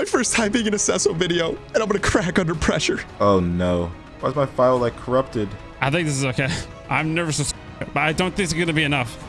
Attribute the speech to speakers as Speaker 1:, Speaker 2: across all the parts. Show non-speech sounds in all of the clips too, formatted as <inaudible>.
Speaker 1: my first time being in a Sesso video, and I'm gonna crack under pressure.
Speaker 2: Oh no. Why is my file like corrupted?
Speaker 3: I think this is okay. I'm nervous, as but I don't think it's gonna be enough.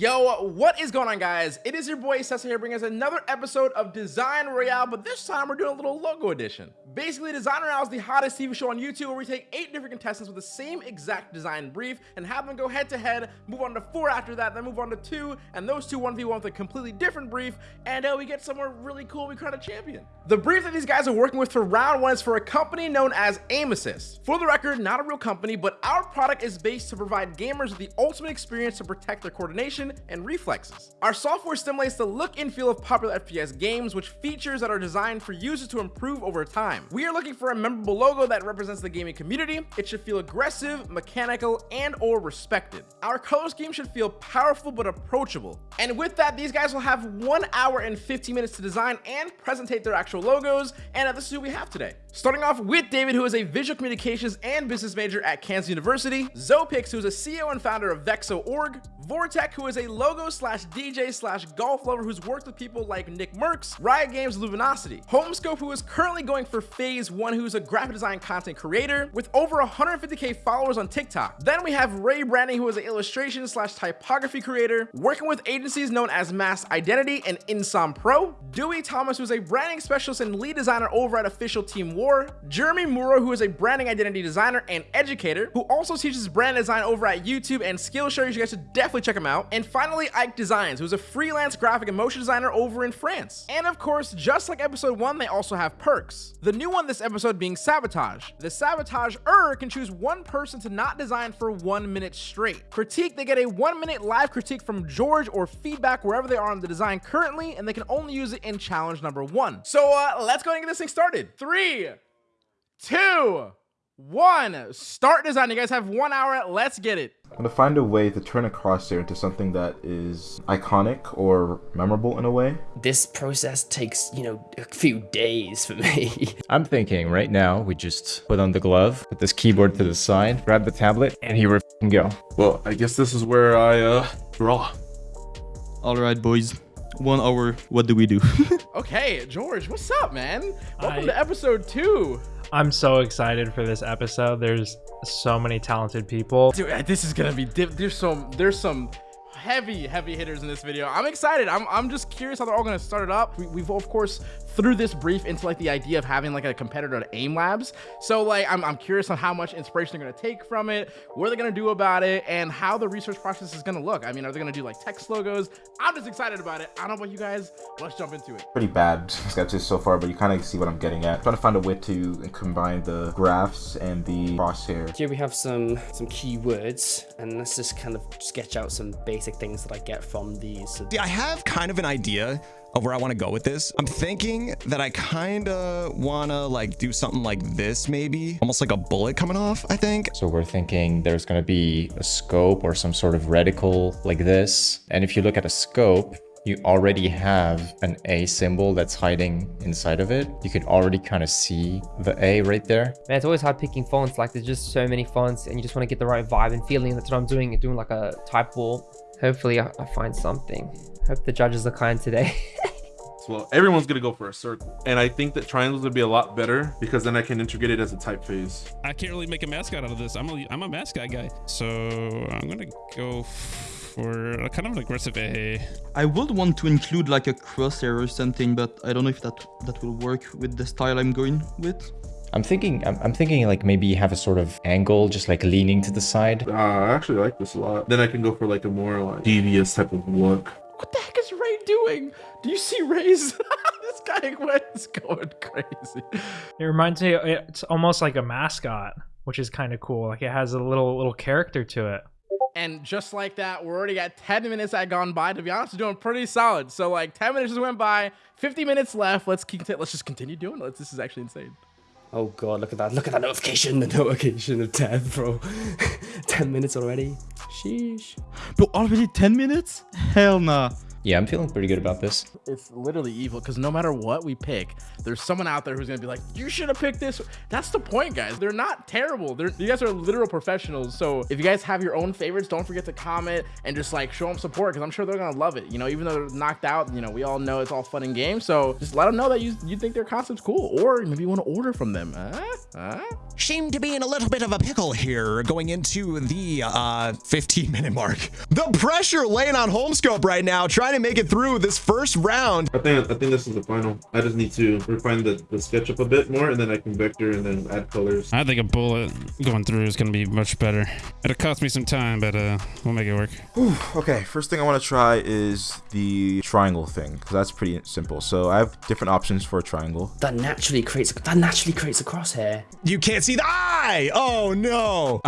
Speaker 4: Yo, what is going on guys? It is your boy Sessa here bringing us another episode of Design Royale, but this time we're doing a little logo edition. Basically, Design Royale is the hottest TV show on YouTube where we take eight different contestants with the same exact design brief and have them go head to head, move on to four after that, then move on to two, and those two 1v1 with a completely different brief, and uh, we get somewhere really cool, we crown a champion. The brief that these guys are working with for round one is for a company known as Aim Assist. For the record, not a real company, but our product is based to provide gamers with the ultimate experience to protect their coordination and reflexes. Our software stimulates the look and feel of popular FPS games, which features that are designed for users to improve over time. We are looking for a memorable logo that represents the gaming community. It should feel aggressive, mechanical, and or respected. Our color scheme should feel powerful but approachable. And with that, these guys will have one hour and 15 minutes to design and presentate their actual logos, and this is who we have today. Starting off with David, who is a visual communications and business major at Kansas University, Zopix, who is a CEO and founder of Vexo.org, Vortec, who is a logo slash DJ slash golf lover who's worked with people like Nick Mercs, Riot Games Luminosity, Homescope, who is currently going for phase one, who's a graphic design content creator with over 150k followers on TikTok. Then we have Ray Branding, who is an illustration slash typography creator, working with agencies known as Mass Identity and Insom Pro, Dewey Thomas, who's a branding specialist and lead designer over at Official Team War, Jeremy Mura, who is a branding identity designer and educator, who also teaches brand design over at YouTube and Skillshare. You guys should definitely check him out. And finally, Ike Designs, who's a freelance graphic and motion designer over in France. And of course, just like episode one, they also have perks. The new one this episode being Sabotage. The Sabotage-er can choose one person to not design for one minute straight. Critique, they get a one minute live critique from George or feedback wherever they are on the design currently, and they can only use it in challenge number one. So uh, let's go and get this thing started. Three, two, one. Start design. You guys have one hour. Let's get it.
Speaker 2: I'm gonna find a way to turn a crosshair into something that is iconic or memorable in a way.
Speaker 5: This process takes, you know, a few days for me. <laughs>
Speaker 6: I'm thinking right now we just put on the glove, put this keyboard to the side, grab the tablet, and here we go.
Speaker 7: Well, I guess this is where I uh draw.
Speaker 8: All right, boys. One hour. What do we do? <laughs>
Speaker 4: okay, George, what's up, man? Welcome
Speaker 9: I-
Speaker 4: to episode two.
Speaker 9: I'm so excited for this episode. There's so many talented people.
Speaker 4: Dude, uh, this is gonna be. There's some. There's some heavy, heavy hitters in this video. I'm excited. I'm. I'm just curious how they're all gonna start it up. We, we've of course threw this brief into like the idea of having like a competitor at AIM Labs. So like, I'm. I'm curious on how much inspiration they're gonna take from it, what are they're gonna do about it, and how the research process is gonna look. I mean, are they gonna do like text logos? I'm just excited about it. I don't know about you guys. Let's jump into it.
Speaker 2: Pretty bad sketches so far, but you kind of see what I'm getting at. trying to find a way to combine the graphs and the crosshair.
Speaker 5: Here we have some some keywords, and let's just kind of sketch out some basic things that I get from these. So
Speaker 1: See, I have kind of an idea of where I want to go with this. I'm thinking that I kind of want to like do something like this, maybe almost like a bullet coming off, I think.
Speaker 6: So we're thinking there's going to be a scope or some sort of reticle like this. And if you look at a scope, you already have an A symbol that's hiding inside of it. You can already kind of see the A right there.
Speaker 10: Man, it's always hard picking fonts. Like there's just so many fonts and you just want to get the right vibe and feeling. That's what I'm doing, doing like a type wall. Hopefully I, I find something. Hope the judges are kind today. <laughs>
Speaker 7: Well, everyone's gonna go for a circle, and I think that triangles would be a lot better because then I can integrate it as a typeface.
Speaker 3: I can't really make a mascot out of this. I'm a, I'm a mascot guy. So I'm gonna go for a kind of an aggressive A.
Speaker 8: I would want to include like a crosshair or something, but I don't know if that that will work with the style I'm going with.
Speaker 6: I'm thinking, I'm, I'm thinking like maybe you have a sort of angle just like leaning to the side.
Speaker 7: Uh, I actually like this a lot. Then I can go for like a more like devious type of look.
Speaker 4: What the heck is Ray doing? Do you see Ray's? <laughs> this guy is going crazy.
Speaker 9: It reminds me, it's almost like a mascot, which is kind of cool. Like it has a little little character to it.
Speaker 4: And just like that, we're already at 10 minutes that gone by. To be honest, we're doing pretty solid. So like 10 minutes just went by, 50 minutes left. Let's keep let's just continue doing it. This is actually insane.
Speaker 5: Oh god, look at that! Look at that notification! The notification of 10, bro. <laughs> 10 minutes already. Sheesh.
Speaker 8: Bro, already 10 minutes? Hell nah.
Speaker 6: Yeah, I'm feeling pretty good about this.
Speaker 4: It's literally evil because no matter what we pick, there's someone out there who's gonna be like, "You should have picked this." That's the point, guys. They're not terrible. They're you guys are literal professionals. So if you guys have your own favorites, don't forget to comment and just like show them support because I'm sure they're gonna love it. You know, even though they're knocked out, you know, we all know it's all fun and games. So just let them know that you you think their concept's cool, or maybe you want to order from them. Huh? Huh?
Speaker 1: Seem to be in a little bit of a pickle here going into the uh 15 minute mark. The pressure laying on Homescope right now, trying to make it through this first round.
Speaker 7: I think I think this is the final. I just need to refine the, the SketchUp a bit more, and then I can vector and then add colors.
Speaker 3: I think a bullet going through is gonna be much better. It'll cost me some time, but uh, we'll make it work.
Speaker 2: Okay, first thing I want to try is the triangle thing because that's pretty simple. So I have different options for a triangle.
Speaker 5: That naturally creates that naturally creates a crosshair.
Speaker 1: You can't see the eye. Oh no.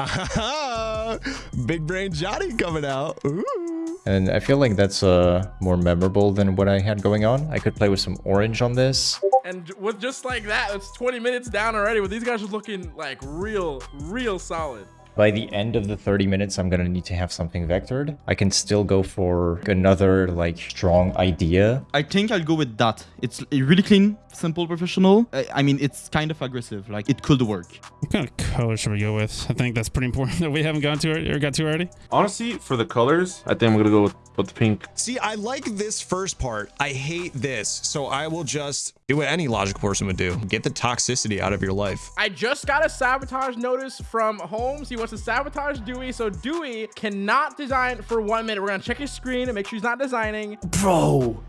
Speaker 1: <laughs> Big brain Johnny coming out. Ooh.
Speaker 6: And I feel like that's uh, more memorable than what I had going on. I could play with some orange on this.
Speaker 4: And with just like that, it's 20 minutes down already. With these guys just looking like real, real solid.
Speaker 6: By the end of the 30 minutes, I'm gonna need to have something vectored. I can still go for another like strong idea.
Speaker 8: I think I'll go with that. It's really clean, simple, professional. I, I mean, it's kind of aggressive. Like it could work.
Speaker 3: What kind of color should we go with? I think that's pretty important <laughs> that we haven't gone to or got to already.
Speaker 7: Honestly, for the colors, I think I'm gonna go with, with the pink.
Speaker 1: See, I like this first part. I hate this. So I will just do what any logical person would do. Get the toxicity out of your life.
Speaker 4: I just got a sabotage notice from Holmes. He wants to sabotage Dewey. So Dewey cannot design for one minute. We're gonna check his screen and make sure he's not designing.
Speaker 5: Bro,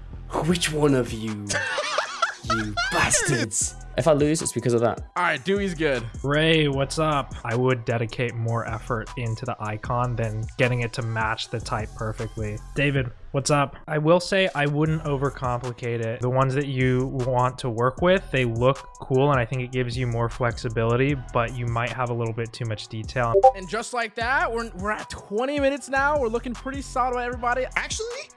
Speaker 5: which one of you? <laughs> you bastards. If I lose, it's because of that.
Speaker 4: All right, Dewey's good.
Speaker 9: Ray, what's up? I would dedicate more effort into the icon than getting it to match the type perfectly. David, what's up? I will say I wouldn't overcomplicate it. The ones that you want to work with, they look cool and I think it gives you more flexibility, but you might have a little bit too much detail.
Speaker 4: And just like that, we're, we're at 20 minutes now. We're looking pretty solid with everybody.
Speaker 1: Actually,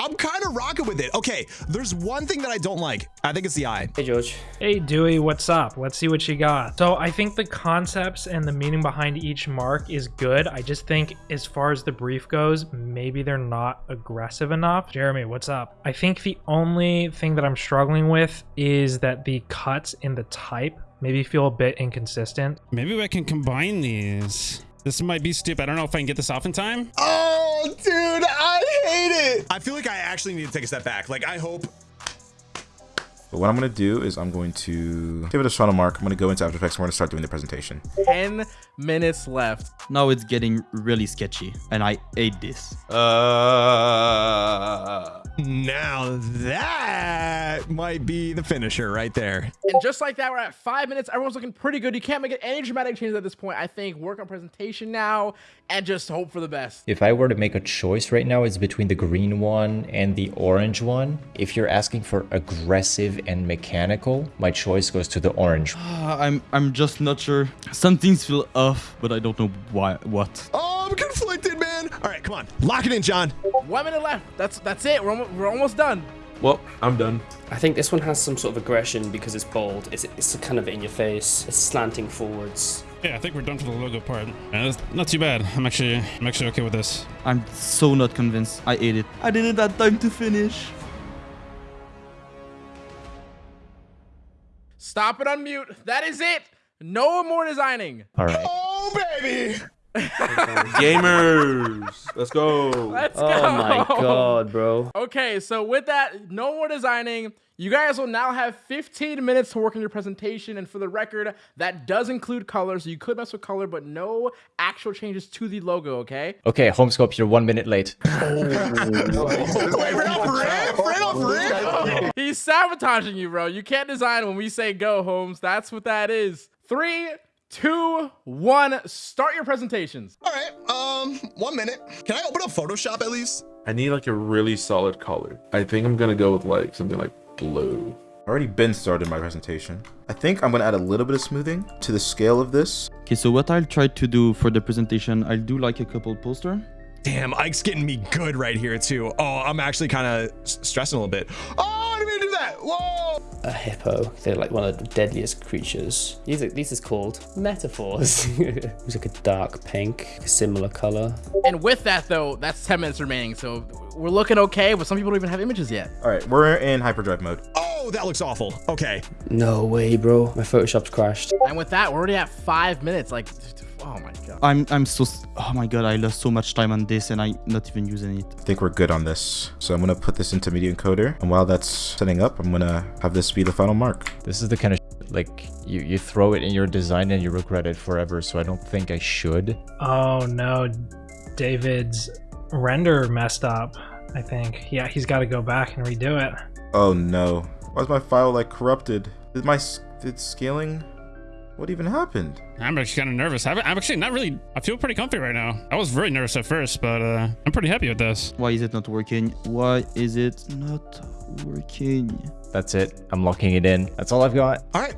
Speaker 1: I'm kind of rocking with it. Okay, there's one thing that I don't like. I think it's the eye.
Speaker 5: Hey, George.
Speaker 9: Hey, Dewey, what's up? Let's see what you got. So I think the concepts and the meaning behind each mark is good. I just think as far as the brief goes, maybe they're not aggressive enough. Jeremy, what's up? I think the only thing that I'm struggling with is that the cuts in the type maybe feel a bit inconsistent.
Speaker 3: Maybe I can combine these. This might be stupid. I don't know if I can get this off in time.
Speaker 1: Oh, dude, I hate it. I feel like I actually need to take a step back. Like, I hope
Speaker 2: But what I'm going to do is I'm going to give it a final mark. I'm going to go into After Effects and we're going to start doing the presentation.
Speaker 4: 10 minutes left.
Speaker 8: Now it's getting really sketchy, and I hate this.
Speaker 7: Uh,
Speaker 1: now that might be the finisher right there.
Speaker 4: And just like that, we're at five minutes. Everyone's looking pretty good. You can't make any dramatic changes at this point. I think work on presentation now and just hope for the best.
Speaker 6: If I were to make a choice right now, it's between the green one and the orange one. If you're asking for aggressive and mechanical, my choice goes to the orange.
Speaker 8: Uh, <sighs> I'm I'm just not sure. Some things feel off, but I don't know why. What?
Speaker 1: Oh, I'm conflicted, man. All right, come on. Lock it in, John.
Speaker 4: One minute left. That's that's it. We're almost, we're almost done.
Speaker 7: well, I'm done.
Speaker 5: I think this one has some sort of aggression because it's bold. It's, it's kind of in your face. It's slanting forwards.
Speaker 3: Yeah, I think we're done for the logo part. Yeah, that's not too bad. I'm actually, I'm actually okay with this.
Speaker 8: I'm so not convinced. I ate it. I didn't have time to finish.
Speaker 4: Stop it on mute. That is it. No more designing.
Speaker 6: All right.
Speaker 1: Oh, baby. <laughs>
Speaker 7: Gamers, let's go.
Speaker 4: Let's
Speaker 5: Oh
Speaker 4: go.
Speaker 5: my god, bro.
Speaker 4: Okay, so with that, no more designing. You guys will now have 15 minutes to work on your presentation. And for the record, that does include color. So you could mess with color, but no actual changes to the logo, okay?
Speaker 6: Okay, Homescope, you're one minute late. <laughs>
Speaker 4: He's sabotaging you, bro. You can't design when we say go, Holmes. That's what that is. Three, two, one. Start your presentations.
Speaker 1: All right, um, one minute. Can I open up Photoshop at least?
Speaker 7: I need like a really solid color. I think I'm gonna go with like something like blue.
Speaker 2: Already been started my presentation. I think I'm going to add a little bit of smoothing to the scale of this.
Speaker 8: Okay, so what I'll try to do for the presentation, I'll do like a couple poster.
Speaker 1: Damn, Ike's getting me good right here too. Oh, I'm actually kind of stressing a little bit. Oh, I didn't mean to do that? Whoa!
Speaker 5: A hippo. They're like one of the deadliest creatures. These are these is called metaphors. <laughs> it's like a dark pink, a similar color.
Speaker 4: And with that though, that's 10 minutes remaining. So we're looking okay, but some people don't even have images yet.
Speaker 2: All right, we're in hyperdrive mode.
Speaker 1: Oh, that looks awful. Okay.
Speaker 5: No way, bro. My Photoshop's crashed.
Speaker 4: And with that, we're already at five minutes. Like, oh my god.
Speaker 8: I'm I'm so oh my god I lost so much time on this and I'm not even using it.
Speaker 2: I think we're good on this. So I'm gonna put this into media encoder, and while that's setting up, I'm gonna have this be the final mark.
Speaker 6: This is the kind of shit, like you you throw it in your design and you regret it forever. So I don't think I should.
Speaker 9: Oh no, David's render messed up. I think. Yeah, he's got to go back and redo it.
Speaker 2: Oh no. Why is my file like corrupted? Did my s- did scaling? What even happened?
Speaker 3: I'm actually kind of nervous. I'm I'm actually not really. I feel pretty comfy right now. I was very nervous at first, but uh, I'm pretty happy with this.
Speaker 8: Why is it not working? Why is it not working?
Speaker 6: That's it. I'm locking it in. That's all I've got.
Speaker 1: All right.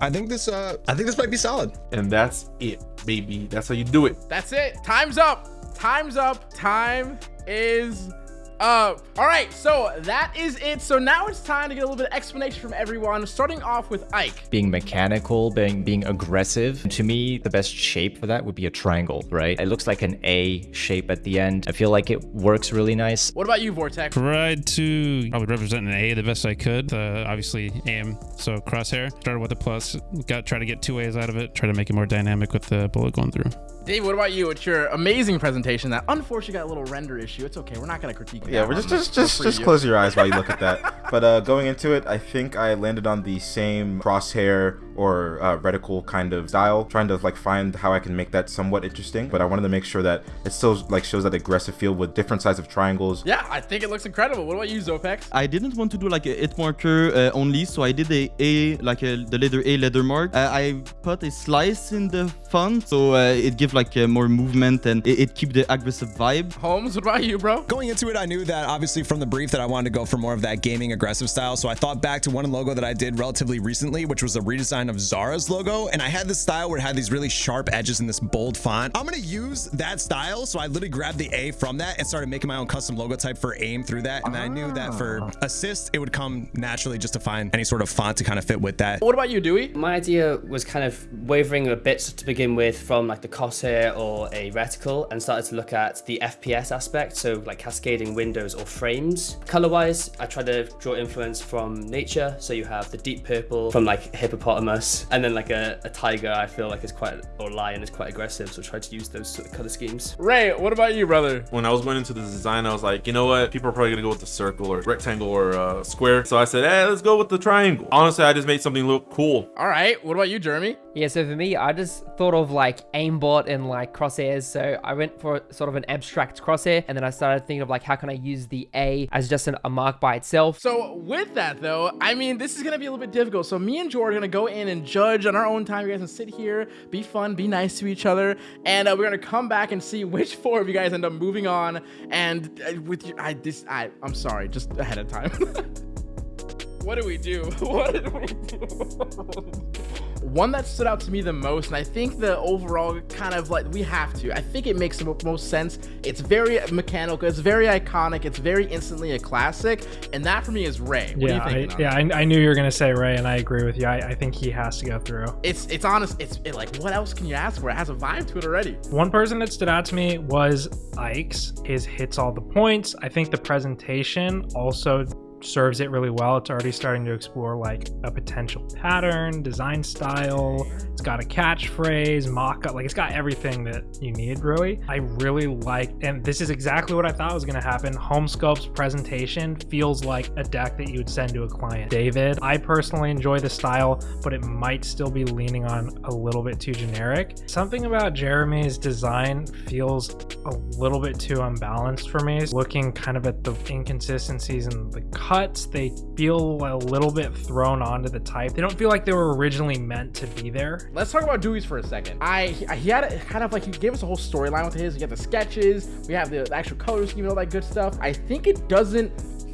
Speaker 1: I think this uh I think this might be solid.
Speaker 7: And that's it, baby. That's how you do it.
Speaker 4: That's it. Time's up. Time's up. Time is up. All right, so that is it. So now it's time to get a little bit of explanation from everyone, starting off with Ike.
Speaker 6: Being mechanical, being being aggressive. To me, the best shape for that would be a triangle, right? It looks like an A shape at the end. I feel like it works really nice.
Speaker 4: What about you, Vortex?
Speaker 3: Tried to probably represent an A the best I could. Uh, obviously aim. So crosshair. Started with a plus. Got try to get two A's out of it. Try to make it more dynamic with the bullet going through.
Speaker 4: Dave, what about you? It's your amazing presentation that unfortunately got a little render issue. It's okay. We're not going to critique
Speaker 2: Yeah, we're just just just just
Speaker 4: you.
Speaker 2: close your eyes while you look at that. <laughs> But uh, going into it, I think I landed on the same crosshair or uh, reticle kind of style, trying to like find how I can make that somewhat interesting. But I wanted to make sure that it still like shows that aggressive feel with different size of triangles.
Speaker 4: Yeah, I think it looks incredible. What about you, Zopex?
Speaker 8: I didn't want to do like a hit marker uh, only, so I did a A, like a, the letter A letter mark. Uh, I put a slice in the font, so uh, it gives like uh, more movement and it, it keep the aggressive vibe.
Speaker 4: Holmes, what about you, bro?
Speaker 1: Going into it, I knew that obviously from the brief that I wanted to go for more of that gaming aggressive style. So I thought back to one logo that I did relatively recently, which was a redesign of Zara's logo. And I had this style where it had these really sharp edges in this bold font. I'm going to use that style. So I literally grabbed the A from that and started making my own custom logo type for aim through that. And I knew that for ah. assist, it would come naturally just to find any sort of font to kind of fit with that.
Speaker 4: What about you, Dewey?
Speaker 5: My idea was kind of wavering a bit to begin with from like the crosshair or a reticle and started to look at the FPS aspect, so like cascading windows or frames. Color-wise, I tried to draw influence from nature, so you have the deep purple from like hippopotamus, and then like a, a tiger I feel like is quite, or lion is quite aggressive, so try to use those sort of color schemes.
Speaker 4: Ray, what about you, brother?
Speaker 7: When I was going into the design, I was like, you know what? People are probably gonna go with the circle or rectangle or uh, square. So I said, hey, let's go with the triangle. Honestly, I just made something look cool.
Speaker 4: All right, what about you, Jeremy?
Speaker 10: Yeah, so for me, I just thought of like aimbot and like crosshairs. So I went for sort of an abstract crosshair, and then I started thinking of like how can I use the A as just an, a mark by itself.
Speaker 4: So with that though, I mean, this is gonna be a little bit difficult. So me and George are gonna go in and judge on our own time. You guys can sit here, be fun, be nice to each other, and uh, we're gonna come back and see which <laughs> four of you guys end up moving on. And uh, with you, I this, I, I'm sorry, just ahead of time. <laughs> what do we do? <laughs> What did we do? One that stood out to me the most, and I think the overall kind of like we have to. I think it makes the most sense. It's very mechanical. It's very iconic. It's very instantly a classic, and that for me is Ray. What
Speaker 9: yeah,
Speaker 4: are you thinking?
Speaker 9: I, yeah. I, I knew you were gonna say Ray, and I agree with you. I, I think he has to go through.
Speaker 4: It's it's honest. It's it, like what else can you ask for? It has a vibe to it already.
Speaker 9: One person that stood out to me was Ike's. His hits all the points. I think the presentation also serves it really well. It's already starting to explore like a potential pattern, design style. It's got a catchphrase, mock up, like it's got everything that you need really. I really like, and this is exactly what I thought was going to happen. Homescope's presentation feels like a deck that you would send to a client. David, I personally enjoy the style, but it might still be leaning on a little bit too generic. Something about Jeremy's design feels a little bit too unbalanced for me. Looking kind of at the inconsistencies in the cuts, they feel a little bit thrown onto the type. They don't feel like they were originally meant to be there.
Speaker 4: Let's talk about Dewey's for a second. I he had a, kind of like he gave us a whole storyline with his. We got the sketches, we have the, actual color scheme all that good stuff. I think it doesn't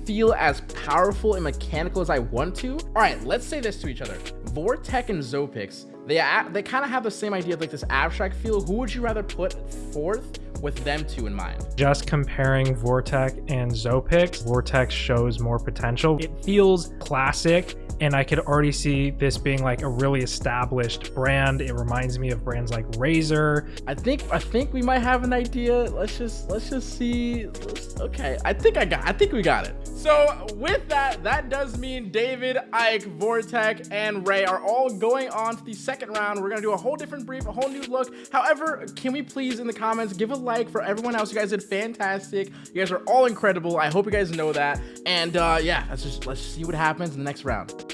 Speaker 4: feel as powerful and mechanical as I want to. All right, let's say this to each other. Vortec and Zopix, they they kind of have the same idea of like this abstract feel. Who would you rather put fourth? With them two in mind.
Speaker 9: Just comparing Vortec and Zopix, Vortex shows more potential. It feels classic and I could already see this being like a really established brand. It reminds me of brands like Razer.
Speaker 4: I think I think we might have an idea. Let's just let's just see. Let's, okay, I think I got. I think we got it. So with that, that does mean David, Ike, Vortec, and Ray are all going on to the second round. We're gonna do a whole different brief, a whole new look. However, can we please in the comments give a like for everyone else? You guys did fantastic. You guys are all incredible. I hope you guys know that. And uh, yeah, let's just let's see what happens in the next round.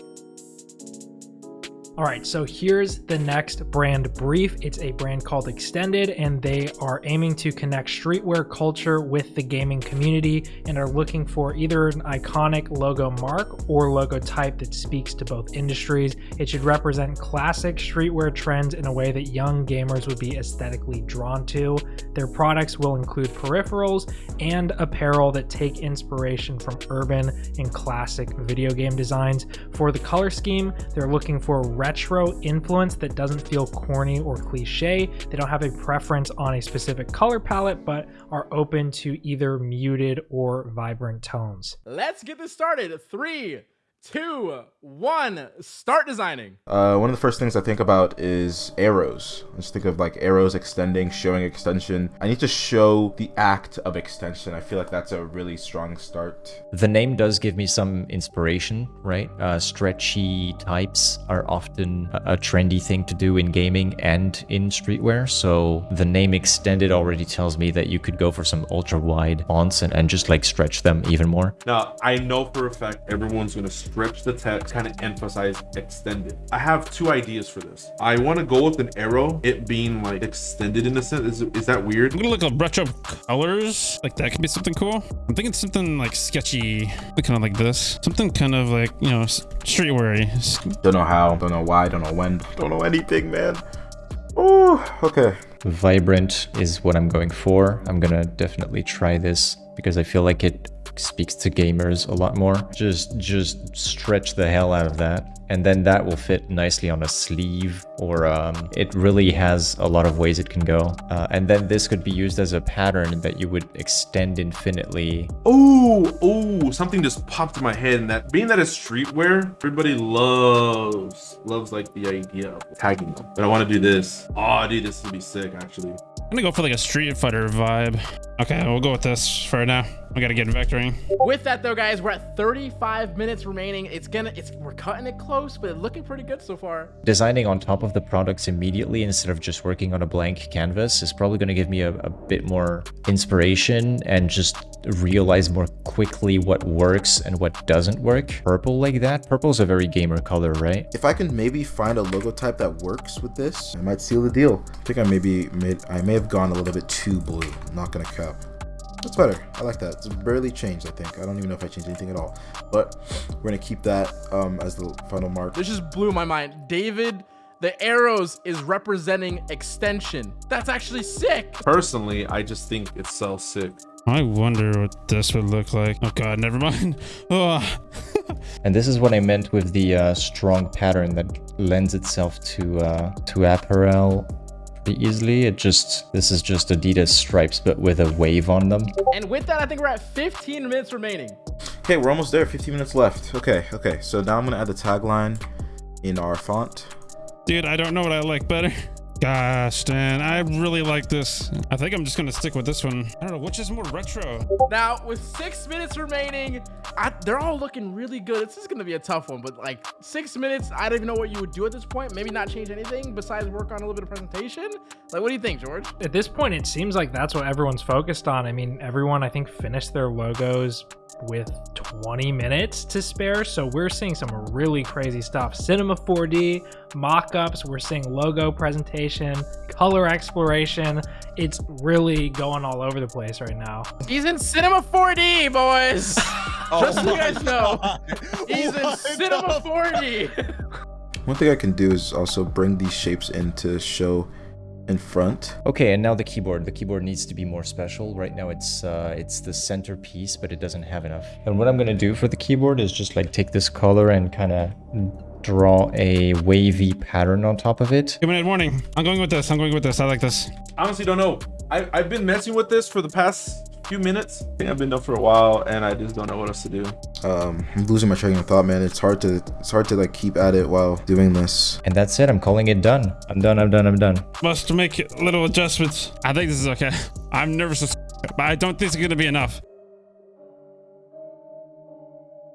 Speaker 9: All right, so here's the next brand brief. It's a brand called Extended, and they are aiming to connect streetwear culture with the gaming community and are looking for either an iconic logo mark or logo type that speaks to both industries. It should represent classic streetwear trends in a way that young gamers would be aesthetically drawn to. Their products will include peripherals and apparel that take inspiration from urban and classic video game designs. For the color scheme, they're looking for retro influence that doesn't feel corny or cliche. They don't have a preference on a specific color palette, but are open to either muted or vibrant tones.
Speaker 4: Let's get this started. Three, two, one, start designing.
Speaker 2: Uh, one of the first things I think about is arrows. I just think of like arrows extending, showing extension. I need to show the act of extension. I feel like that's a really strong start.
Speaker 6: The name does give me some inspiration, right? Uh, stretchy types are often a, a trendy thing to do in gaming and in streetwear. So the name extended already tells me that you could go for some ultra wide fonts and, and just like stretch them even more.
Speaker 7: Now, I know for a fact everyone's going to stretch the text, kind of emphasize extended. I have two ideas for this. I want to go with an arrow, it being like extended in a sense. Is, is that weird?
Speaker 3: I'm gonna look at retro colors. Like that could be something cool. I'm thinking something like sketchy, kind of like this. Something kind of like, you know, streetwear
Speaker 2: Don't know how, don't know why, don't know when, don't know anything, man. Oh, okay.
Speaker 6: Vibrant is what I'm going for. I'm gonna definitely try this because I feel like it speaks to gamers a lot more. Just just stretch the hell out of that. And then that will fit nicely on a sleeve or um, it really has a lot of ways it can go. Uh, and then this could be used as a pattern that you would extend infinitely.
Speaker 7: Oh, oh, something just popped in my head and that being that it's streetwear, everybody loves, loves like the idea of tagging them. But I want to do this. Oh, dude, this would be sick actually.
Speaker 3: I'm gonna go for like a Street Fighter vibe. Okay, we'll go with this for now. We gotta get vectoring.
Speaker 4: With that though, guys, we're at 35 minutes remaining. It's gonna, it's we're cutting it close, but it's looking pretty good so far.
Speaker 6: Designing on top of the products immediately instead of just working on a blank canvas is probably going to give me a, a bit more inspiration and just realize more quickly what works and what doesn't work. Purple like that? Purple's a very gamer color, right?
Speaker 2: If I can maybe find a logo type that works with this, I might seal the deal. I think I maybe made, I may have gone a little bit too blue. I'm not gonna cap. That's better. I like that. It's barely changed, I think. I don't even know if I changed anything at all. But we're gonna keep that um, as the final mark.
Speaker 4: This just blew my mind. David, the arrows is representing extension. That's actually sick.
Speaker 7: Personally, I just think it's so sick.
Speaker 3: I wonder what this would look like. Oh god, never mind. <laughs> Oh.
Speaker 6: and this is what I meant with the uh, strong pattern that lends itself to uh, to apparel pretty easily. It just, this is just Adidas stripes, but with a wave on them.
Speaker 4: And with that, I think we're at 15 minutes remaining.
Speaker 2: Okay, we're almost there. 15 minutes left. Okay, okay. So now I'm gonna add the tagline in our font.
Speaker 3: Dude, I don't know what I like better. <laughs> Gosh, Dan, I really like this. I think I'm just gonna stick with this one. I don't know, which is more retro?
Speaker 4: Now, with six minutes remaining, I, they're all looking really good. This is gonna be a tough one, but like six minutes, I don't even know what you would do at this point. Maybe not change anything besides work on a little bit of presentation. Like, what do you think, George?
Speaker 9: At this point, it seems like that's what everyone's focused on. I mean, everyone, I think, finished their logos with 20 minutes to spare. So we're seeing some really crazy stuff. Cinema 4D, mock-ups, we're seeing logo presentation, color exploration. It's really going all over the place right now.
Speaker 4: He's in Cinema 4D, boys. <laughs> oh Just so you guys know, he's in Cinema 4D.
Speaker 2: One thing I can do is also bring these shapes in to show in front.
Speaker 6: Okay, and now the keyboard. The keyboard needs to be more special. Right now it's uh, it's the centerpiece, but it doesn't have enough. And what I'm gonna do for the keyboard is just like take this color and kind of draw a wavy pattern on top of it.
Speaker 3: Two minute warning. I'm going with this. I'm going with this. I like this.
Speaker 7: I honestly, don't know. I, I've been messing with this for the past few minutes. I think I've been done for a while, and I just don't know what else to do.
Speaker 2: Um, I'm losing my train of thought, man. It's hard to it's hard to like keep at it while doing this.
Speaker 6: And that's it. I'm calling it done. I'm done. I'm done. I'm done.
Speaker 3: Must make little adjustments. I think this is okay. I'm nervous as <laughs> but I don't think it's going to be enough.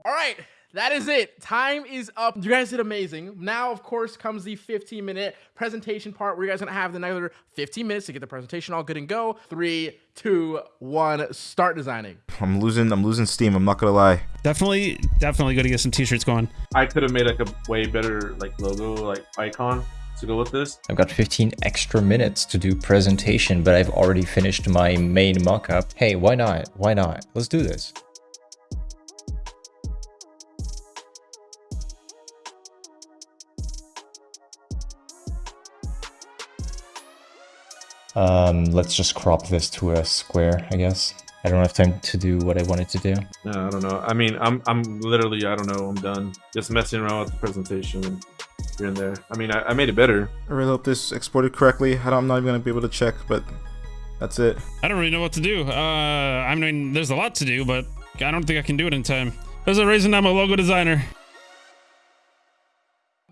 Speaker 4: All right, that is it. Time is up. You guys did amazing. Now, of course, comes the 15 minute presentation part where you guys are gonna have another 15 minutes to get the presentation all good and go. Three, two, one, start designing.
Speaker 2: I'm losing I'm losing steam. I'm not gonna lie.
Speaker 3: Definitely, definitely going to get some t-shirts going.
Speaker 7: I could have made like a way better like logo, like icon to go with this.
Speaker 6: I've got 15 extra minutes to do presentation, but I've already finished my main mockup. Hey, why not? Why not? Let's do this. Um, let's just crop this to a square, I guess. I don't have time to do what I wanted to do.
Speaker 7: No, I don't know. I mean, I'm I'm literally I don't know. I'm done. Just messing around with the presentation here and there. I mean, I, I made it better.
Speaker 2: I really hope this exported correctly. I don't, I'm not even gonna be able to check, but that's it.
Speaker 3: I don't really know what to do. Uh, I mean, there's a lot to do, but I don't think I can do it in time. There's a reason I'm a logo designer.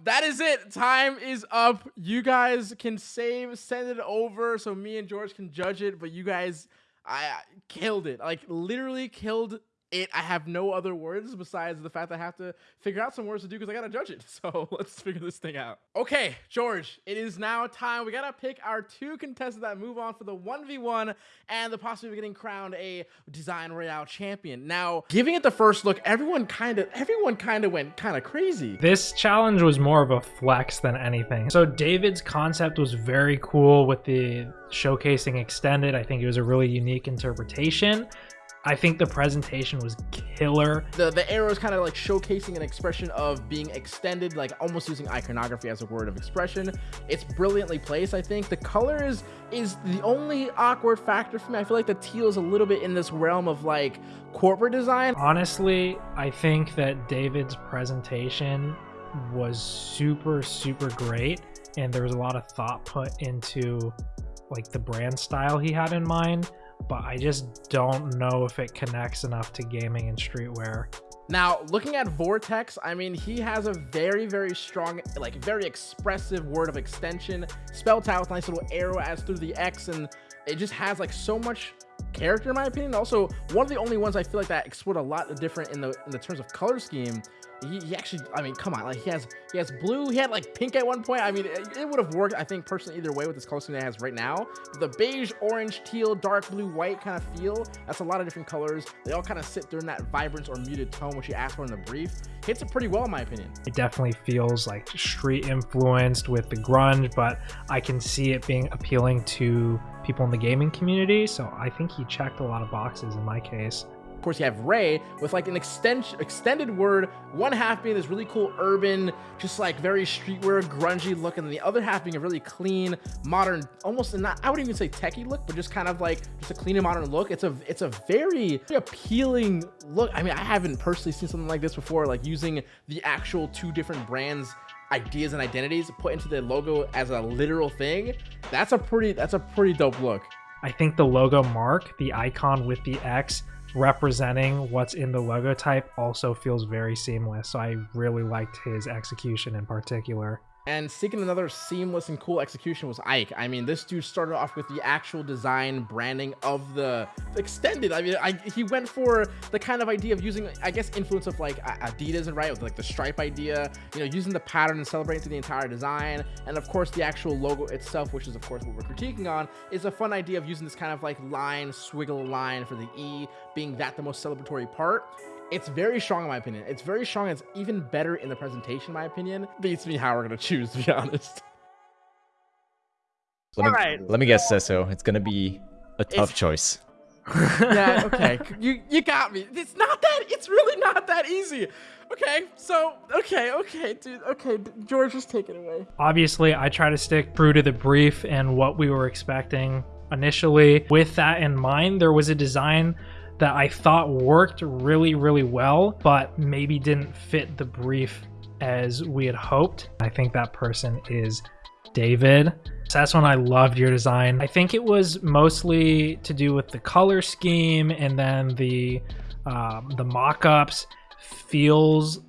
Speaker 4: That is it. Time is up. You guys can save, send it over so me and George can judge it. But you guys, I killed it. Like literally killed it. I have no other words besides the fact that I have to figure out some words to do because I gotta judge it. <laughs> So let's figure this thing out. Okay, George, it is now time. We gotta pick our two contestants that move on for the 1v1 and the possibility of getting crowned a design royale champion. Now, giving it the first look, everyone kind of everyone kind of went kind of crazy.
Speaker 9: This challenge was more of a flex than anything. So David's concept was very cool with the showcasing extended. I think it was a really unique interpretation. I think the presentation was killer.
Speaker 4: the the arrow is kind of like showcasing an expression of being extended like almost using iconography as a word of expression it's brilliantly placed i think the colors is the only awkward factor for me i feel like the teal is a little bit in this realm of like corporate design
Speaker 9: Honestly, I think that David's presentation was super, super great. And there was a lot of thought put into like the brand style he had in mind. But I just don't know if it connects enough to gaming and streetwear.
Speaker 4: Now, looking at Vortex, I mean, he has a very, very strong, like, very expressive word of extension, spelled out with a nice little arrow as through the X, and it just has, like, so much character, in my opinion. Also, one of the only ones I feel like that explored a lot different in the in the terms of color scheme. He, he actually, I mean, come on, like, he has he has blue, he had, like, pink at one point. I mean, it, it would have worked, I think, personally, either way with this color scheme that he has right now. The beige, orange, teal, dark blue, white kind of feel, that's a lot of different colors. They all kind of sit during that vibrance or muted tone, which you asked for in the brief. Hits it pretty well, in my opinion.
Speaker 9: It definitely feels like street influenced with the grunge, but I can see it being appealing to people in the gaming community. So I think he checked a lot of boxes in my case.
Speaker 4: Of course, you have Ray with like an extension, extended word, one half being this really cool urban, just like very streetwear, grungy look, and then the other half being a really clean, modern, almost not, I wouldn't even say techie look, but just kind of like just a clean and modern look. It's a, it's a very, appealing look. I mean, I haven't personally seen something like this before, like using the actual two different brands ideas and identities put into the logo as a literal thing that's a pretty that's a pretty dope look
Speaker 9: I think the logo mark, the icon with the X representing what's in the logo type, also feels very seamless. So I really liked his execution in particular.
Speaker 4: And seeking another seamless and cool execution was Ike. I mean, this dude started off with the actual design branding of the extended. I mean, I, he went for the kind of idea of using, I guess, influence of like Adidas and right with like the stripe idea. You know, using the pattern and celebrating through the entire design. And of course, the actual logo itself, which is of course what we're critiquing on, is a fun idea of using this kind of like line, swiggle line for the E, being that the most celebratory part. It's very strong in my opinion. It's very strong. It's even better in the presentation, in my opinion. Beats me how we're gonna choose, to be <laughs> honest.
Speaker 6: Let me,
Speaker 4: Alright.
Speaker 6: let me guess, Sesso. It's gonna be a tough choice. <laughs>
Speaker 4: yeah, <laughs> okay. You you got me. It's not that it's really not that easy. Okay, so okay, okay, dude. Okay, George, just take it away.
Speaker 9: Obviously, I try to stick true to the brief and what we were expecting initially. With that in mind, there was a design that I thought worked really, really well, but maybe didn't fit the brief as we had hoped. I think that person is David. So that's when I loved your design. I think it was mostly to do with the color scheme and then the um, the mock-ups feels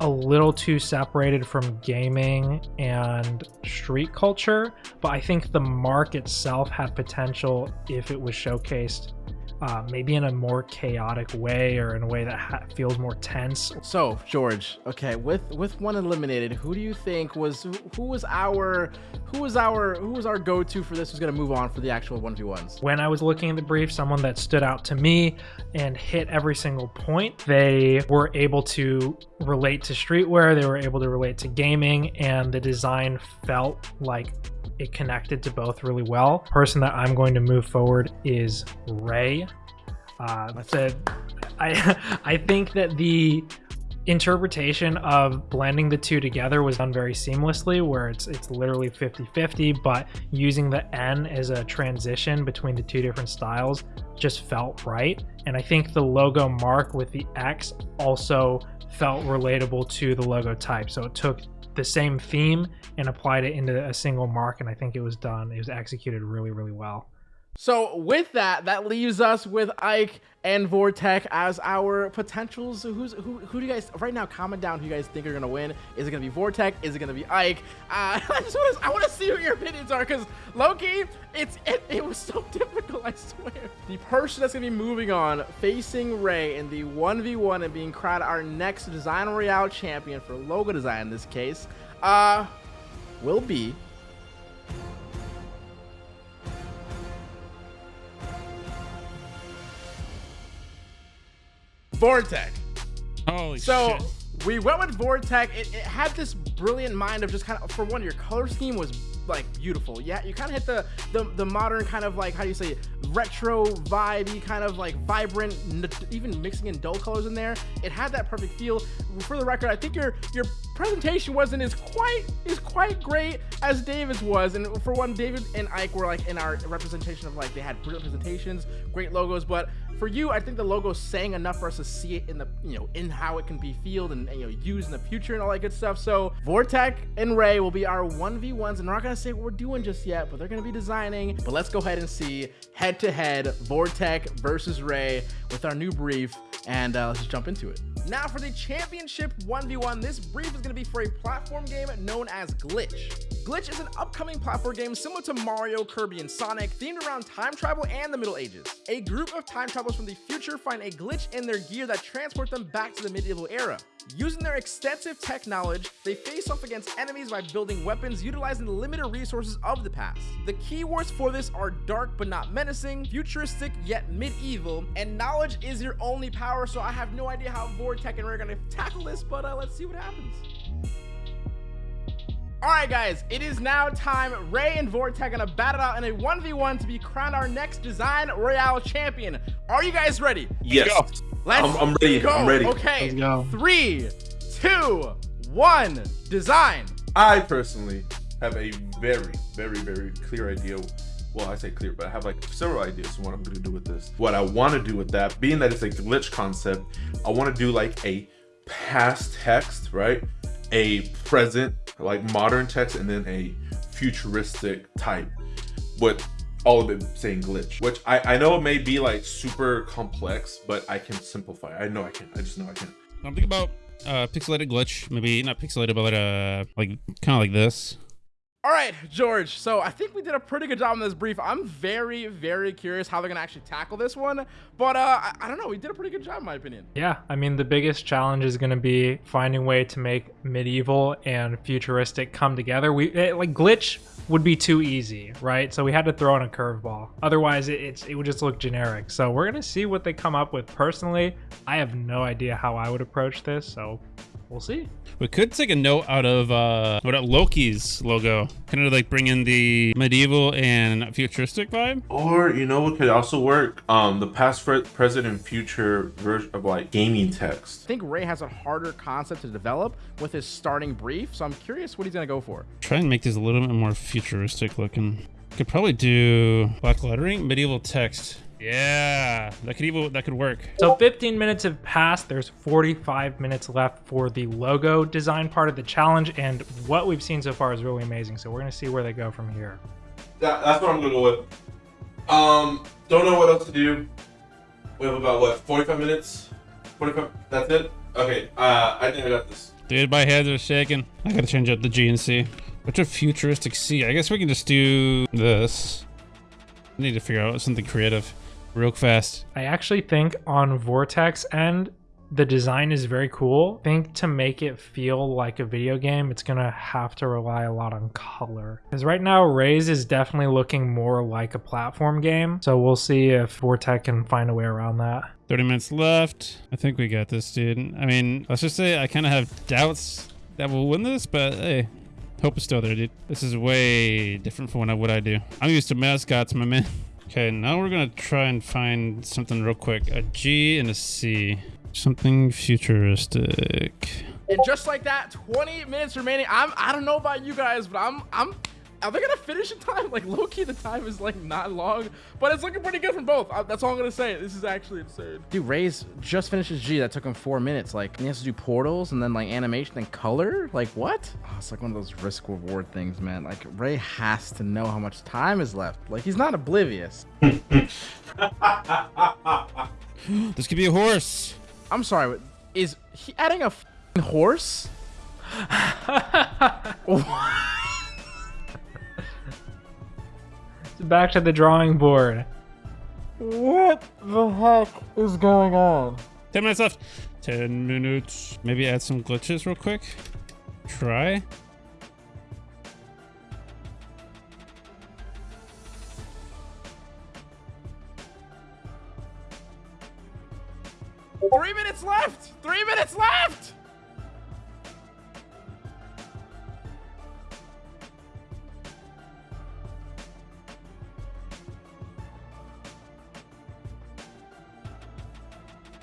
Speaker 9: a little too separated from gaming and street culture, but I think the mark itself had potential if it was showcased uh, maybe in a more chaotic way or in a way that ha- feels more tense.
Speaker 4: So, George, okay, with with one eliminated, who do you think was who, who was our who was our who was our go-to for this who's going to move on for the actual 1v1s?
Speaker 9: When I was looking at the brief, someone that stood out to me and hit every single point, they were able to relate to streetwear, they were able to relate to gaming, and the design felt like it connected to both really well. Person that I'm going to move forward is Ray. Uh, <laughs> I I think that the interpretation of blending the two together was done very seamlessly where it's it's literally 50-50 but using the n as a transition between the two different styles just felt right and i think the logo mark with the x also felt relatable to the logo type so it took the same theme and applied it into a single mark and i think it was done it was executed really really well
Speaker 4: So with that, that leaves us with Ike and Vortec as our potentials. Who's who? Who do you guys right now? Comment down who you guys think are gonna win. Is it gonna be Vortec? Is it gonna be Ike? Uh, <laughs> I just want to. I want to see what your opinions are because Loki, it's it, it was so <laughs> difficult. I swear. The person that's gonna be moving on, facing Ray in the one v one and being crowned our next Design Royale champion for logo design in this case, uh, will be Vortec.
Speaker 3: Holy
Speaker 4: So
Speaker 3: shit.
Speaker 4: we went with Vortec. It, it had this brilliant mind of just kind of, for one, your color scheme was like beautiful. Yeah, you kind of hit the, the the modern kind of like how do you say it? retro vibey kind of like vibrant, even mixing in dull colors in there. It had that perfect feel. For the record, I think your your presentation wasn't as quite as quite great as David's was. And for one, David and Ike were like in our representation of like they had brilliant presentations, great logos, but for you, I think the logo sang enough for us to see it in the you know in how it can be fielded and, and, you know used in the future and all that good stuff. So Vortec and Ray will be our one v ones, and we're not gonna say what we're doing just yet, but they're gonna be designing. But let's go ahead and see head to head Vortec versus Ray with our new brief, and uh, let's just jump into it. Now for the championship 1v1, this brief is to be for a platform game known as Glitch. Glitch is an upcoming platform game similar to Mario, Kirby, and Sonic, themed around time travel and the Middle Ages. A group of time travelers from the future find a glitch in their gear that transports them back to the medieval era. Using their extensive tech knowledge, they face off against enemies by building weapons utilizing the limited resources of the past. The keywords for this are dark but not menacing, futuristic yet medieval, and knowledge is your only power, so I have no idea how Vortech and Ray are going to tackle this, but uh, let's see what happens. Alright guys, it is now time. Ray and Vortec gonna battle out in a 1v1 to be crowned our next Design Royale champion. Are you guys ready?
Speaker 7: Yes.
Speaker 4: Let's
Speaker 7: I'm, I'm ready.
Speaker 4: go.
Speaker 7: I'm ready.
Speaker 4: Okay.
Speaker 9: Let's go.
Speaker 4: Three, two, one. Design.
Speaker 7: I personally have a very, very, very clear idea. Well, I say clear, but I have like several ideas on what I'm gonna do with this. What I want to do with that, being that it's a glitch concept, I want to do like a past text, right? A present, like modern text, and then a futuristic type with all of it saying glitch, which I, I know it may be like super complex, but I can simplify. I know I can. I just know I can.
Speaker 3: I'm thinking about uh pixelated glitch, maybe not pixelated, but like uh like kind of like this.
Speaker 4: All right, George. So I think we did a pretty good job on this brief. I'm very, very curious how they're gonna actually tackle this one. But uh, I, I don't know. We did a pretty good job, in my opinion.
Speaker 9: Yeah, I mean, the biggest challenge is going to be finding a way to make medieval and futuristic come together. We it, like glitch would be too easy, right? So we had to throw in a curveball. Otherwise, it, it's it would just look generic. So we're gonna see what they come up with. Personally, I have no idea how I would approach this. So we'll see.
Speaker 3: We could take a note out of uh what about Loki's logo, kind of like bring in the medieval and futuristic vibe.
Speaker 7: Or you know what could also work? Um, the past, present, and future version of like gaming text.
Speaker 4: I think Ray has a harder concept to develop with his starting brief. So I'm curious what he's gonna go for.
Speaker 3: Try and make this a little bit more futuristic looking. Could probably do black lettering, medieval text. Yeah, that could even that could work.
Speaker 9: So 15 minutes have passed. There's 45 minutes left for the logo design part of the challenge, and what we've seen so far is really amazing. So we're gonna see where they go from here.
Speaker 7: That, that's what I'm gonna go with. Um, don't know what else to do. We have about what 45 minutes. 45. That's it. Okay. Uh, I think I got this.
Speaker 3: Dude, my hands are shaking. I gotta change up the GNC. and C. What's a futuristic C? I guess we can just do this. I need to figure out something creative real fast.
Speaker 9: I actually think on Vortex end, the design is very cool. I think to make it feel like a video game, it's gonna have to rely a lot on color. Because right now, Ray's is definitely looking more like a platform game. So we'll see if Vortex can find a way around that.
Speaker 3: 30 minutes left. I think we got this, dude. I mean, let's just say I kind of have doubts that we'll win this, but hey, hope is still there, dude. This is way different from what I, what I do. I'm used to mascots, my man. <laughs> Okay, now we're gonna try and find something real quick. A G and a C. Something futuristic.
Speaker 4: And just like that, 20 minutes remaining. I'm I don't know about you guys, but I'm I'm are they gonna finish in time? <laughs> Like low key, the time is like not long, but it's looking pretty good from both. Uh, that's all I'm gonna say. This is actually insane. Dude, Ray's just finishes his G. That took him four minutes. Like he has to do portals and then like animation and color. Like what? Oh, it's like one of those risk reward things, man. Like Ray has to know how much time is left. Like he's not oblivious. <laughs>
Speaker 3: this could be a horse.
Speaker 4: I'm sorry, is he adding a f***ing horse? <laughs>
Speaker 9: Back to the drawing board.
Speaker 4: What the heck is going on?
Speaker 3: 10 minutes left. 10 minutes. Maybe add some glitches real quick. Try.
Speaker 4: Three minutes left! Three minutes left!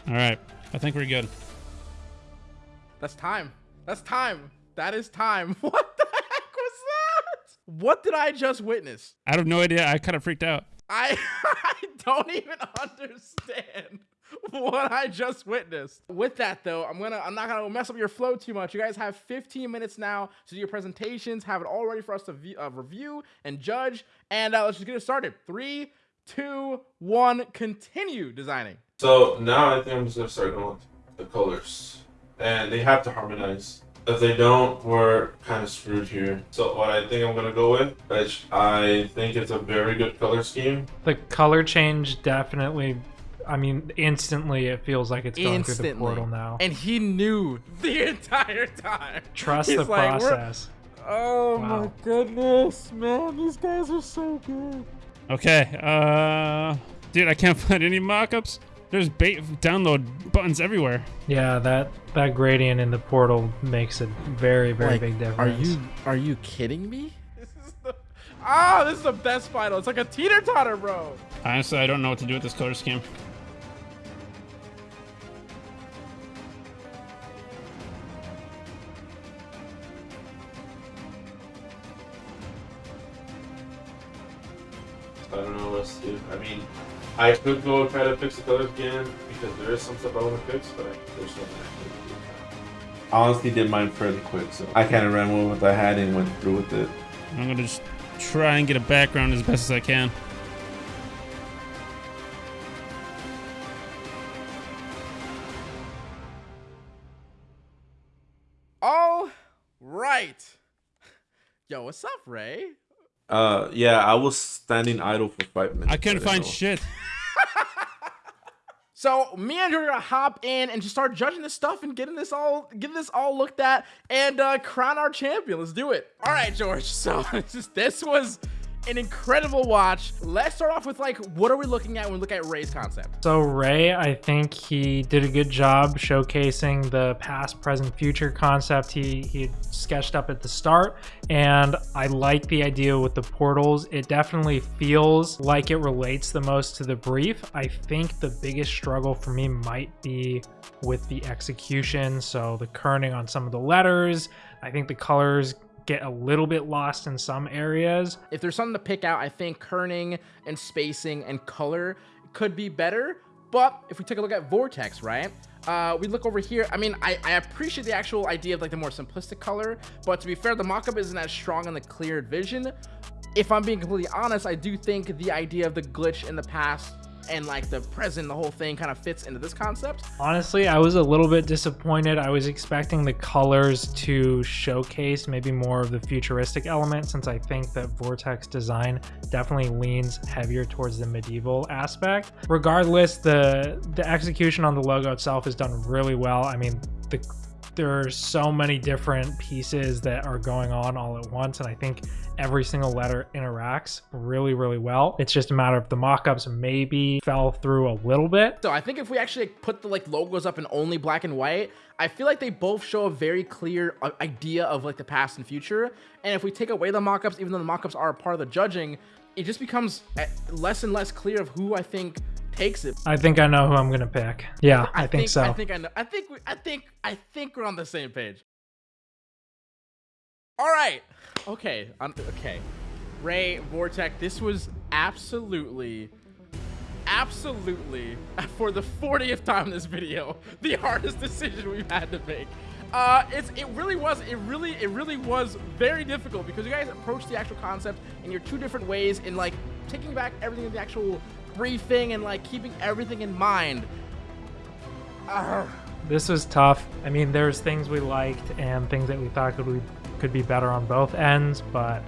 Speaker 3: All right. I think we're good.
Speaker 4: That's time. That's time. That is time. <laughs> What the heck was that? What did I just witness?
Speaker 3: I have no idea. I kind of freaked out.
Speaker 4: I, <laughs> I don't even understand what I just witnessed. With that though, I'm gonna I'm not gonna mess up your flow too much. You guys have 15 minutes now to do your presentations. Have it all ready for us to view, uh, review and judge. And uh, let's just get it started. Three, two, one. Continue designing.
Speaker 7: So now I think I'm just gonna start going with the colors, and they have to harmonize. If they don't, we're kind of screwed here. So what I think I'm gonna go with, which I think it's a very good color scheme.
Speaker 9: The color change definitely, I mean, instantly it feels like it's going
Speaker 4: Instantly.
Speaker 9: through the portal now.
Speaker 4: And he knew the entire time.
Speaker 9: Trust
Speaker 4: He's
Speaker 9: the
Speaker 4: like,
Speaker 9: process.
Speaker 4: Oh
Speaker 9: Wow.
Speaker 4: my goodness, man. These guys are so good.
Speaker 3: Okay. Uh, dude, I can't <laughs> find any mock-ups. There's bait download buttons everywhere.
Speaker 9: Yeah, that that gradient in the portal makes a very very
Speaker 4: Like,
Speaker 9: big difference.
Speaker 4: Are you are you kidding me? <laughs> This is the Ah, this is the best final. It's like a teeter totter, bro.
Speaker 3: Honestly, I don't know what to do with this color scheme.
Speaker 7: I don't know what to do. I mean, I could go try to fix the colors again because there is some stuff I want to fix, but I, there's nothing I can do. I honestly did mine fairly quick, so I kind of ran with what I had and went through with it.
Speaker 3: I'm gonna just try and get a background as best as I can.
Speaker 4: All right. Yo, what's up, Ray?
Speaker 7: Uh, yeah, I was standing idle for five minutes.
Speaker 3: I couldn't
Speaker 7: didn't
Speaker 3: find
Speaker 7: know.
Speaker 3: shit. <laughs>
Speaker 4: So me and gonna hop in and just start judging this stuff and getting this all getting this all looked at and uh, crown our champion. Let's do it. All right, George. <laughs> So <laughs> this was an incredible watch. Let's start off with like what are we looking at when we look at Ray's concept?
Speaker 9: So Ray, I think he did a good job showcasing the past, present, future concept he he sketched up at the start, and I like the idea with the portals. It definitely feels like it relates the most to the brief. I think the biggest struggle for me might be with the execution, so the kerning on some of the letters. I think the colors get a little bit lost in some areas.
Speaker 4: If there's something to pick out, I think kerning and spacing and color could be better. But if we take a look at Vortex, right? Uh, we look over here. I mean, I, I appreciate the actual idea of like the more simplistic color, but to be fair, the mockup isn't as strong in the cleared vision. If I'm being completely honest, I do think the idea of the glitch in the past and like the present, the whole thing kind of fits into this concept.
Speaker 9: Honestly, I was a little bit disappointed. I was expecting the colors to showcase maybe more of the futuristic element since I think that Vortex design definitely leans heavier towards the medieval aspect. Regardless, the the execution on the logo itself is done really well. I mean, the there are so many different pieces that are going on all at once and i think every single letter interacts really really well. It's just a matter of the mock-ups maybe fell through a little bit.
Speaker 4: So i think if we actually put the like logos up in only black and white i feel like they both show a very clear uh, idea of like the past and future. And if we take away the mock-ups even though the mock-ups are a part of the judging it just becomes uh, less and less clear of who i think takes it.
Speaker 9: I think I know who I'm gonna pick. Yeah, I, I think, think, so.
Speaker 4: I think I know. I think we, I think I think we're on the same page. All right. Okay. Um, okay. Ray Vortex. This was absolutely, absolutely <laughs> for the 40th time in this video, <laughs> the hardest decision we've had to make. Uh, it's it really was it really it really was very difficult because you guys approached the actual concept in your two different ways in like taking back everything in the actual briefing and like keeping everything in mind.
Speaker 9: This was tough. I mean, there's things we liked and things that we thought could be, could be better on both ends, but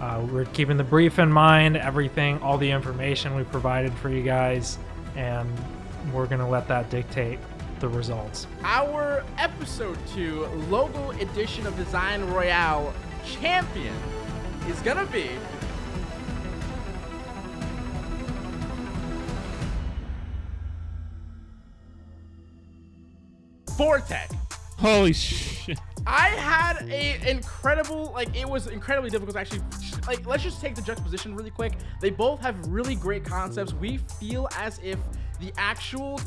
Speaker 9: uh, we're keeping the brief in mind, everything, all the information we provided for you guys, and we're gonna let that dictate the results.
Speaker 4: Our episode two logo edition of Design Royale champion is gonna be Vortex.
Speaker 3: Holy shit.
Speaker 4: I had a incredible, like, it was incredibly difficult to actually, like, let's just take the juxtaposition really quick. They both have really great concepts. We feel as if the actual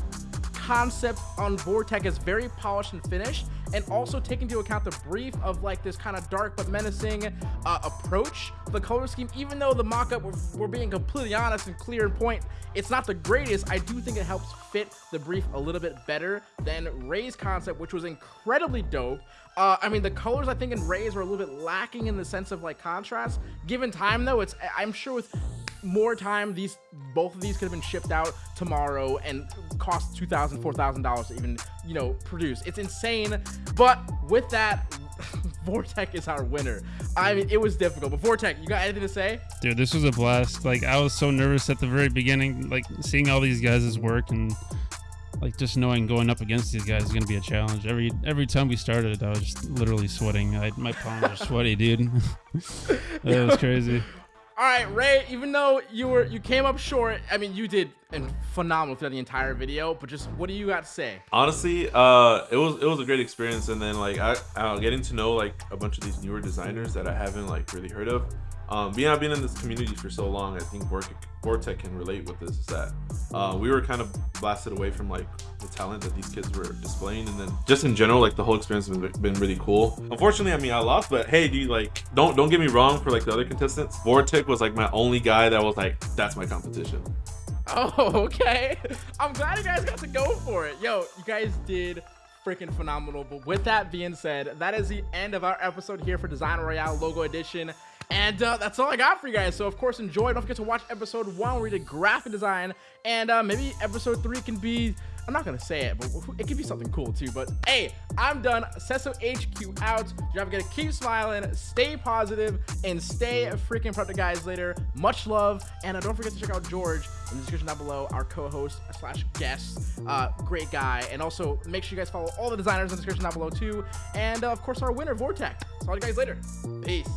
Speaker 4: concept on Vortex is very polished and finished and also take into account the brief of like this kind of dark but menacing uh, approach. The color scheme even though the mock-up we're, we're, being completely honest and clear in point it's not the greatest. I do think it helps fit the brief a little bit better than ray's concept which was incredibly dope. Uh, I mean, the colors I think in Rays were a little bit lacking in the sense of like contrast. Given time though, it's I'm sure with more time these both of these could have been shipped out tomorrow and cost two thousand four thousand dollars to even you know produce it's insane but with that <laughs> vortex is our winner i mean it was difficult but vortex you got anything to say
Speaker 3: dude this was a blast like i was so nervous at the very beginning like seeing all these guys' work and like just knowing going up against these guys is gonna be a challenge. Every every time we started, I was just literally sweating. I, my palms are sweaty, dude. <laughs> that was crazy.
Speaker 4: All right, Ray. Even though you were you came up short, I mean, you did phenomenal throughout the entire video. But just what do you got to say?
Speaker 7: Honestly, uh, it was it was a great experience, and then like I, uh, getting to know like a bunch of these newer designers that I haven't like really heard of. Um, being I've been in this community for so long, I think Vortex can relate with this. Is that uh, we were kind of blasted away from like the talent that these kids were displaying, and then just in general, like the whole experience has been really cool. Unfortunately, I mean, I lost, but hey, dude, like don't don't get me wrong. For like the other contestants, Vortex was like my only guy that was like, that's my competition. <laughs>
Speaker 4: Oh, okay. I'm glad you guys got to go for it. Yo, you guys did freaking phenomenal. But with that being said, that is the end of our episode here for Design Royale Logo Edition. And uh, that's all I got for you guys. So, of course, enjoy. Don't forget to watch episode one where we did graphic design. And uh, maybe episode three can be, I'm not to say it, but it could be something cool too. But hey, I'm done. Cesso HQ out. You have to keep smiling, stay positive, and stay freaking productive, guys, later. Much love. And uh, don't forget to check out George in the description down below, our co-host slash guest. Uh, great guy. And also, make sure you guys follow all the designers in the description down below too. And, uh, of course, our winner, Vortex. Talk to you guys later. Peace.